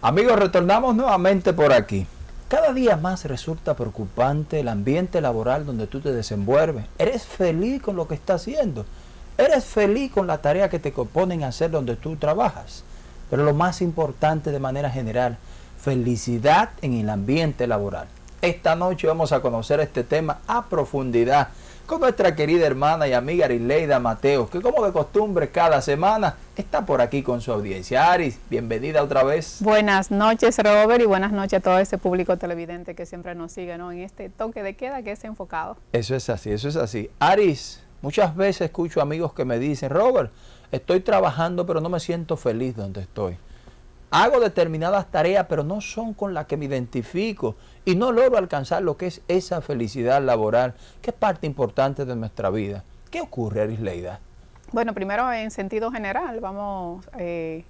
Amigos, retornamos nuevamente por aquí. Cada día más resulta preocupante el ambiente laboral donde tú te desenvuelves. ¿Eres feliz con lo que estás haciendo? ¿Eres feliz con la tarea que te ponen a hacer donde tú trabajas? Pero lo más importante de manera general, felicidad en el ambiente laboral. Esta noche vamos a conocer este tema a profundidad con nuestra querida hermana y amiga Arileida Mateos, que como de costumbre cada semana está por aquí con su audiencia. Aris, bienvenida otra vez. Buenas noches Robert y buenas noches a todo ese público televidente que siempre nos sigue en este toque de queda que es enfocado. Eso es así, eso es así. Aris, muchas veces escucho amigos que me dicen, Robert, estoy trabajando pero no me siento feliz donde estoy hago determinadas tareas, pero no son con las que me identifico y no logro alcanzar lo que es esa felicidad laboral, que es parte importante de nuestra vida. ¿Qué ocurre, Arisleida? Bueno, primero en sentido general vamos eh,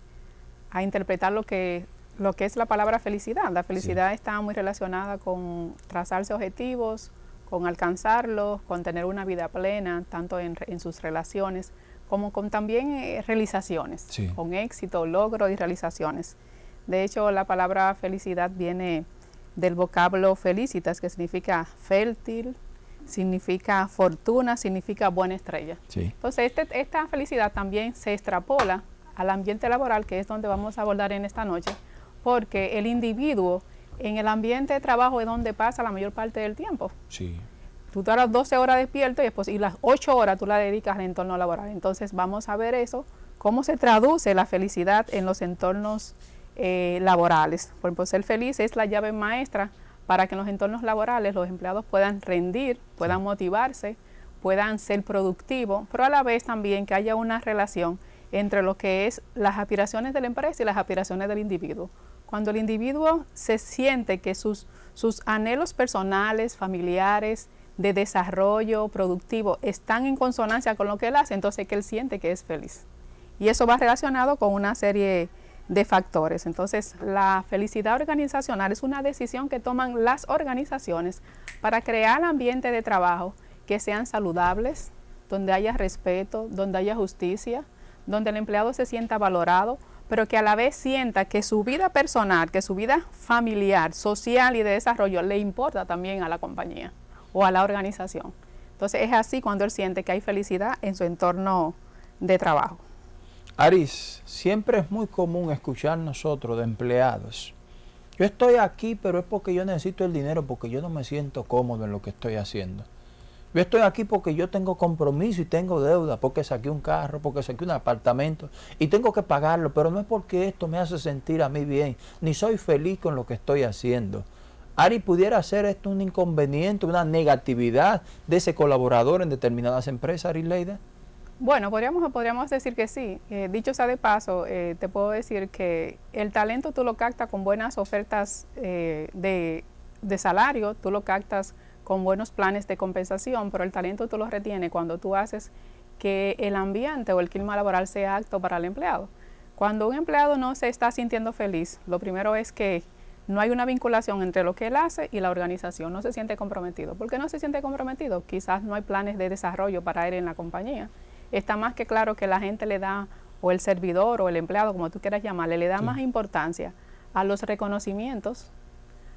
a interpretar lo que, lo que es la palabra felicidad. La felicidad está muy relacionada con trazarse objetivos, con alcanzarlos, con tener una vida plena, tanto en, en sus relaciones, como con también eh, realizaciones, con éxito, logro y realizaciones. De hecho, la palabra felicidad viene del vocablo felicitas, que significa fértil, significa fortuna, significa buena estrella. Entonces, este, esta felicidad también se extrapola al ambiente laboral, que es donde vamos a abordar en esta noche, porque el individuo en el ambiente de trabajo es donde pasa la mayor parte del tiempo. Sí tú las 12 horas despierto y, después, y las 8 horas tú la dedicas al entorno laboral. Entonces vamos a ver eso, cómo se traduce la felicidad en los entornos eh, laborales. Por ejemplo, ser feliz es la llave maestra para que en los entornos laborales los empleados puedan rendir, puedan motivarse, puedan ser productivos, pero a la vez también que haya una relación entre lo que es las aspiraciones de la empresa y las aspiraciones del individuo. Cuando el individuo se siente que sus, sus anhelos personales, familiares, de desarrollo productivo están en consonancia con lo que él hace, entonces que él siente que es feliz. Y eso va relacionado con una serie de factores. Entonces, la felicidad organizacional es una decisión que toman las organizaciones para crear ambientes de trabajo que sean saludables, donde haya respeto, donde haya justicia, donde el empleado se sienta valorado, pero que a la vez sienta que su vida personal, que su vida familiar, social y de desarrollo le importa también a la compañía o a la organización. Entonces es así cuando él siente que hay felicidad en su entorno de trabajo. Aris, siempre es muy común escuchar nosotros de empleados. Yo estoy aquí, pero es porque yo necesito el dinero, porque yo no me siento cómodo en lo que estoy haciendo. Yo estoy aquí porque yo tengo compromiso y tengo deuda, porque saqué un carro, porque saqué un apartamento y tengo que pagarlo, pero no es porque esto me hace sentir a mí bien, ni soy feliz con lo que estoy haciendo. Ari, ¿pudiera ser esto un inconveniente, una negatividad de ese colaborador en determinadas empresas, Ari Leida? Bueno, podríamos, podríamos decir que sí. Eh, dicho sea de paso, eh, te puedo decir que el talento tú lo captas con buenas ofertas eh, de, de, salario, tú lo captas con buenos planes de compensación, pero el talento tú lo retienes cuando tú haces que el ambiente o el clima laboral sea apto para el empleado. Cuando un empleado no se está sintiendo feliz, lo primero es que no hay una vinculación entre lo que él hace y la organización, no se siente comprometido. ¿Por qué no se siente comprometido? Quizás no hay planes de desarrollo para él en la compañía. Está más que claro que la gente le da, o el servidor o el empleado, como tú quieras llamarle, le da más importancia a los reconocimientos,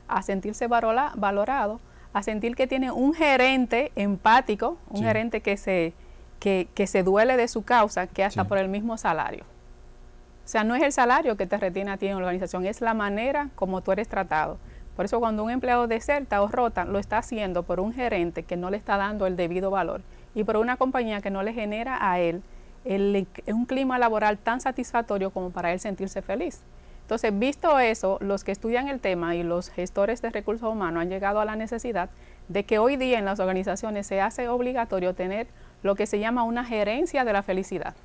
a sentirse valorado, a sentir que tiene un gerente empático, un gerente que se, que, que se duele de su causa, que hasta por el mismo salario. Sea, no es el salario que te retiene a ti en la organización, es la manera como tú eres tratado. Por eso cuando un empleado deserta o rota, lo está haciendo por un gerente que no le está dando el debido valor y por una compañía que no le genera a él un clima laboral tan satisfactorio como para él sentirse feliz. Entonces, visto eso, los que estudian el tema y los gestores de recursos humanos han llegado a la necesidad de que hoy día en las organizaciones se hace obligatorio tener lo que se llama una gerencia de la felicidad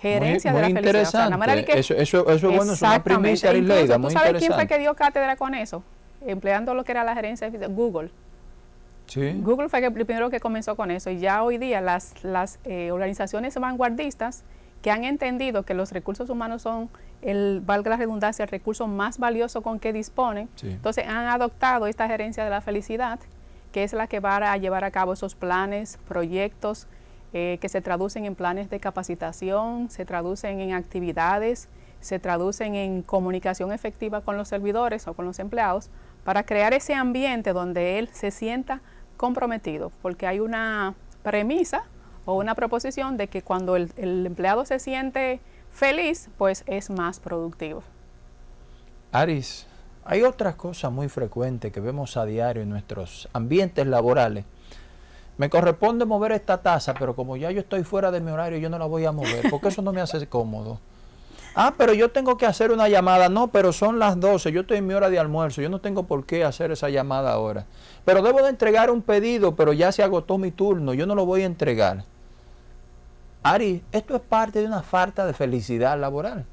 gerencia de la felicidad. eso, eso, eso, es bueno, es una primicia Leida, ¿Tú sabes quién fue que dio cátedra con eso? Empleando lo que era la gerencia de Google. Sí. Google fue el primero que comenzó con eso y ya hoy día las, las eh, organizaciones vanguardistas que han entendido que los recursos humanos son, el, valga la redundancia, el recurso más valioso con que disponen, entonces han adoptado esta gerencia de la felicidad, que es la que va a llevar a cabo esos planes, proyectos, eh, que se traducen en planes de capacitación, se traducen en actividades, se traducen en comunicación efectiva con los servidores o con los empleados para crear ese ambiente donde él se sienta comprometido, porque hay una premisa o una proposición de que cuando el, empleado se siente feliz, pues es más productivo. Aris, hay otra cosa muy frecuente que vemos a diario en nuestros ambientes laborales. Me corresponde mover esta taza, pero como ya yo estoy fuera de mi horario, yo no la voy a mover, porque eso no me hace cómodo. Ah, pero yo tengo que hacer una llamada. No, pero son las 12, yo estoy en mi hora de almuerzo, yo no tengo por qué hacer esa llamada ahora. Pero debo de entregar un pedido, pero ya se agotó mi turno, yo no lo voy a entregar. Ari, esto es parte de una falta de felicidad laboral.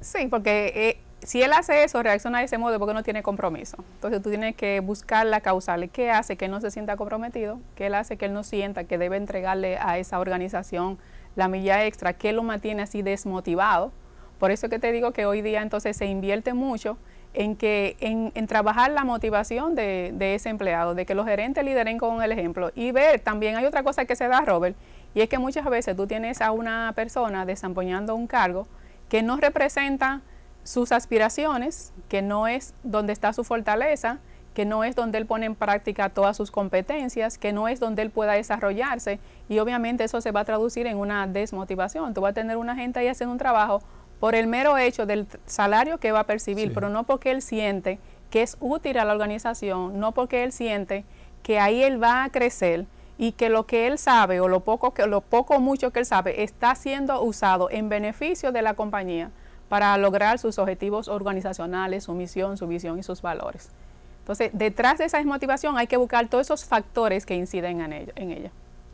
Sí, porque eh, si él hace eso, reacciona de ese modo porque no tiene compromiso. Entonces tú tienes que buscar la causal. ¿Qué hace que no se sienta comprometido? ¿Qué él hace que él no sienta que debe entregarle a esa organización la milla extra? ¿Qué lo mantiene así desmotivado? Por eso que te digo que hoy día entonces se invierte mucho en, que, en, trabajar la motivación de, ese empleado, de que los gerentes lideren con el ejemplo. Y ver, también hay otra cosa que se da, Robert, y es que muchas veces tú tienes a una persona desempeñando un cargo que no representa sus aspiraciones, que no es donde está su fortaleza, que no es donde él pone en práctica todas sus competencias, que no es donde él pueda desarrollarse. Y obviamente eso se va a traducir en una desmotivación. Tú vas a tener una gente ahí haciendo un trabajo por el mero hecho del salario que va a percibir, pero no porque él siente que es útil a la organización, no porque él siente que ahí él va a crecer y que lo que él sabe o lo poco que lo poco o mucho que él sabe está siendo usado en beneficio de la compañía para lograr sus objetivos organizacionales, su misión, su visión y sus valores. Entonces, detrás de esa desmotivación hay que buscar todos esos factores que inciden en ella.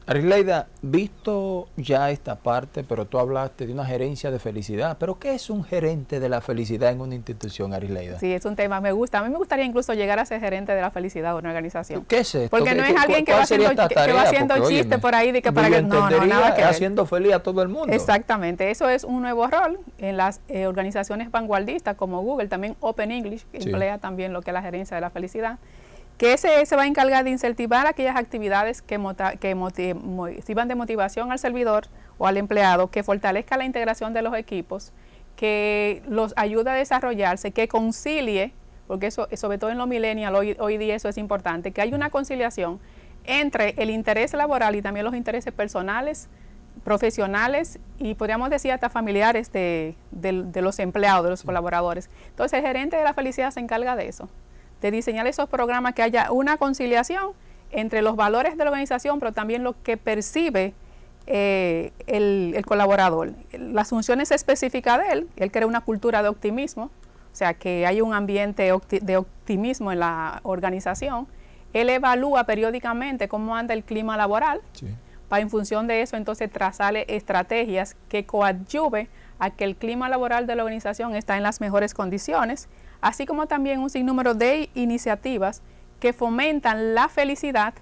Arileida, visto ya esta parte, pero tú hablaste de una gerencia de felicidad, pero ¿qué es un gerente de la felicidad en una institución, Arileida? Sí, es un tema, me gusta. A mí me gustaría incluso llegar a ser gerente de la felicidad de una organización. ¿Qué es esto? Porque no es alguien que va haciendo, que va haciendo chistes por ahí de que para que no, no, nada que haciendo feliz a todo el mundo. Exactamente, eso es un nuevo rol en las eh, organizaciones vanguardistas como Google, también Open English, que emplea también lo que es la gerencia de la felicidad que ese se va a encargar de incentivar aquellas actividades que, que sirvan de motivación al servidor o al empleado, que fortalezca la integración de los equipos, que los ayude a desarrollarse, que concilie, porque eso, sobre todo en los millennials, hoy, hoy día eso es importante, que haya una conciliación entre el interés laboral y también los intereses personales, profesionales y podríamos decir hasta familiares de, de los empleados, de los colaboradores. Entonces el gerente de la felicidad se encarga de eso de diseñar esos programas que haya una conciliación entre los valores de la organización, pero también lo que percibe eh, el, colaborador. Las funciones específicas de él, él crea una cultura de optimismo, o sea, que hay un ambiente de optimismo en la organización. Él evalúa periódicamente cómo anda el clima laboral, para en función de eso entonces trazarle estrategias que coadyuve a que el clima laboral de la organización está en las mejores condiciones así como también un sinnúmero de iniciativas que fomentan la felicidad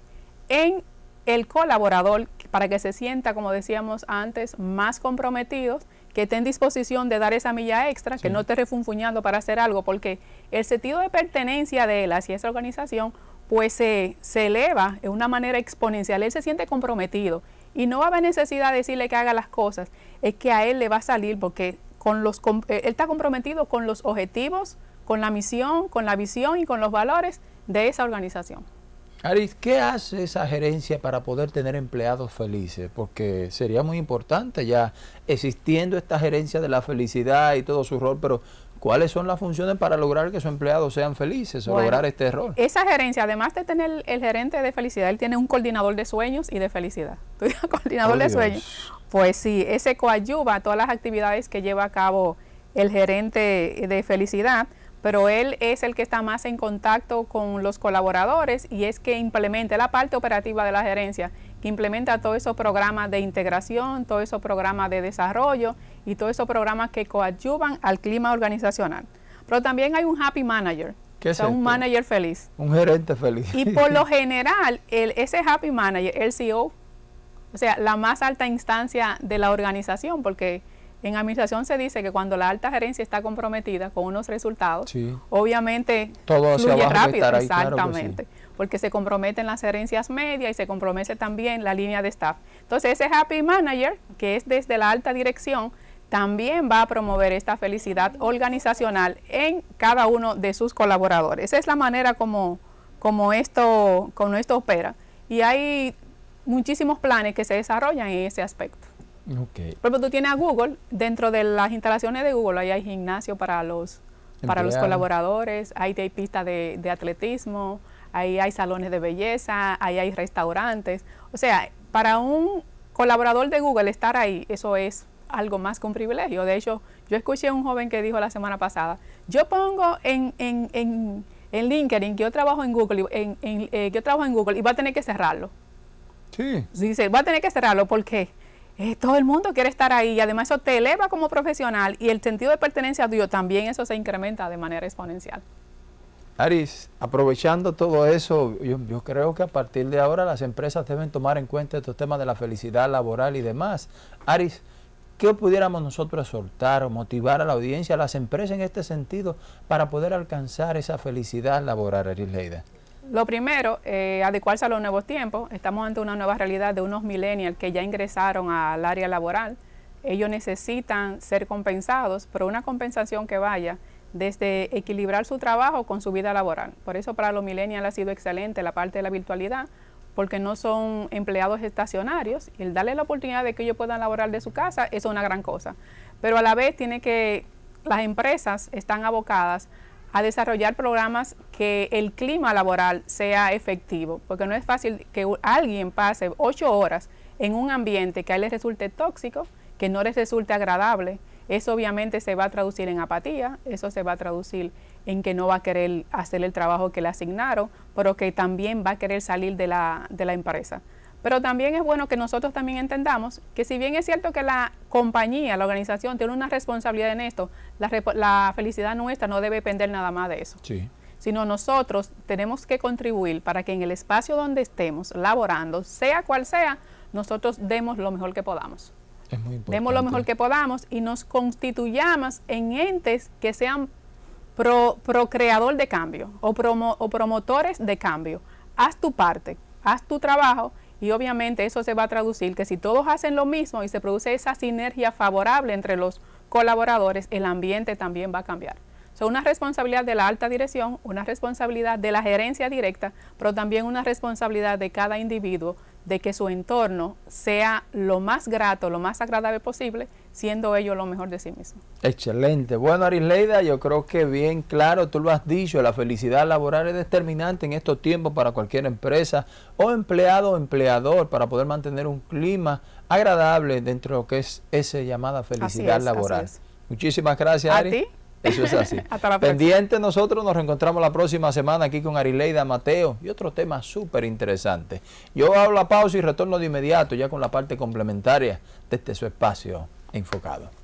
en el colaborador para que se sienta, como decíamos antes, más comprometido, que esté en disposición de dar esa milla extra, que no esté refunfuñando para hacer algo, porque el sentido de pertenencia de él hacia esa organización pues se, se eleva de una manera exponencial, él se siente comprometido y no va a haber necesidad de decirle que haga las cosas, es que a él le va a salir porque con los, él está comprometido con los objetivos, con la misión, con la visión y con los valores de esa organización. Aris, ¿qué hace esa gerencia para poder tener empleados felices? Porque sería muy importante ya existiendo esta gerencia de la felicidad y todo su rol, pero ¿cuáles son las funciones para lograr que sus empleados sean felices o lograr este rol? Esa gerencia, además de tener el gerente de felicidad, él tiene un coordinador de sueños y de felicidad. coordinador de sueños. Pues sí, ese coadyuva todas las actividades que lleva a cabo el gerente de felicidad pero él es el que está más en contacto con los colaboradores y es que implementa la parte operativa de la gerencia, que implementa todos esos programas de integración, todos esos programas de desarrollo y todos esos programas que coadyuvan al clima organizacional. Pero también hay un happy manager, ¿Qué es un manager feliz. Un gerente feliz. Y por lo general, el, ese happy manager, el CEO, o sea, la más alta instancia de la organización, porque en administración se dice que cuando la alta gerencia está comprometida con unos resultados, obviamente Todo fluye rápido, exactamente, porque se comprometen las gerencias medias y se compromete también la línea de staff. Entonces ese happy manager, que es desde la alta dirección, también va a promover esta felicidad organizacional en cada uno de sus colaboradores. Esa es la manera como, como, esto, como esto opera. Y hay muchísimos planes que se desarrollan en ese aspecto. Okay. Por ejemplo, tú tienes a Google, dentro de las instalaciones de Google, ahí hay gimnasio para los, para los colaboradores, ahí hay pistas de, de, atletismo, ahí hay salones de belleza, ahí hay restaurantes. O sea, para un colaborador de Google estar ahí, eso es algo más que un privilegio. De hecho, yo escuché a un joven que dijo la semana pasada, yo pongo en, en, en, en LinkedIn que yo trabajo en Google, en, en eh, yo trabajo en Google y va a tener que cerrarlo. Sí. Dice, va a tener que cerrarlo porque eh, todo el mundo quiere estar ahí y además eso te eleva como profesional y el sentido de pertenencia tuyo también eso se incrementa de manera exponencial. Aris, aprovechando todo eso, yo, creo que a partir de ahora las empresas deben tomar en cuenta estos temas de la felicidad laboral y demás. Aris, ¿Qué pudiéramos nosotros soltar o motivar a la audiencia, a las empresas en este sentido, para poder alcanzar esa felicidad laboral, Leida? Lo primero, eh, adecuarse a los nuevos tiempos. Estamos ante una nueva realidad de unos millennials que ya ingresaron al área laboral. Ellos necesitan ser compensados, pero una compensación que vaya desde equilibrar su trabajo con su vida laboral. Por eso para los millennials ha sido excelente la parte de la virtualidad, porque no son empleados estacionarios y el darle la oportunidad de que ellos puedan laborar de su casa es una gran cosa. Pero a la vez tiene que, las empresas están abocadas a desarrollar programas que el clima laboral sea efectivo, porque no es fácil que alguien pase ocho horas en un ambiente que a él le resulte tóxico, que no les resulte agradable, eso obviamente se va a traducir en apatía, eso se va a traducir en que no va a querer hacer el trabajo que le asignaron, pero que también va a querer salir de la, de la empresa. Pero también es bueno que nosotros también entendamos que si bien es cierto que la compañía, la organización tiene una responsabilidad en esto, la, la felicidad nuestra no debe depender nada más de eso. Sí. Sino nosotros tenemos que contribuir para que en el espacio donde estemos laborando, sea cual sea, nosotros demos lo mejor que podamos. Demos lo mejor que podamos y nos constituyamos en entes que sean pro, creador de cambio o, o promotores de cambio. Haz tu parte, haz tu trabajo y obviamente eso se va a traducir que si todos hacen lo mismo y se produce esa sinergia favorable entre los colaboradores, el ambiente también va a cambiar. Es una responsabilidad de la alta dirección, una responsabilidad de la gerencia directa, pero también una responsabilidad de cada individuo de que su entorno sea lo más grato, lo más agradable posible, siendo ellos lo mejor de sí mismos. Excelente. Bueno, Arisleida, yo creo que bien claro, tú lo has dicho, la felicidad laboral es determinante en estos tiempos para cualquier empresa o empleado o empleador para poder mantener un clima agradable dentro de lo que es esa llamada felicidad laboral. Muchísimas gracias, Ari. Eso es así. Pendiente nosotros nos reencontramos la próxima semana aquí con Arileida Mateo y otro tema súper interesante. Yo hago la pausa y retorno de inmediato ya con la parte complementaria de este su espacio enfocado.